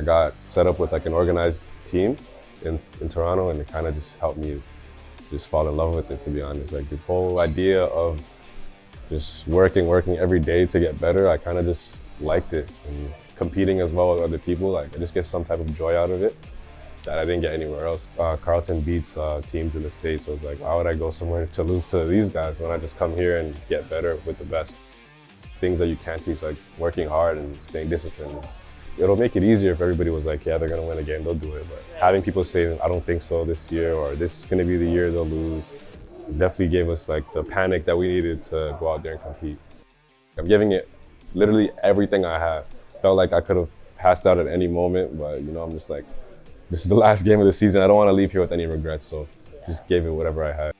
I got set up with like an organized team in, in Toronto and it kind of just helped me just fall in love with it, to be honest. Like the whole idea of just working, working every day to get better, I kind of just liked it. And competing as well with other people, like I just get some type of joy out of it that I didn't get anywhere else. Uh, Carleton beats uh, teams in the States, so I was like, why would I go somewhere to lose to these guys when I just come here and get better with the best? Things that you can't teach, like working hard and staying disciplined. It'll make it easier if everybody was like, yeah, they're gonna win a game, they'll do it. But having people say, I don't think so this year, or this is gonna be the year they'll lose, definitely gave us like the panic that we needed to go out there and compete. I'm giving it literally everything I have. Felt like I could have passed out at any moment, but you know, I'm just like, this is the last game of the season. I don't want to leave here with any regrets, so just gave it whatever I had.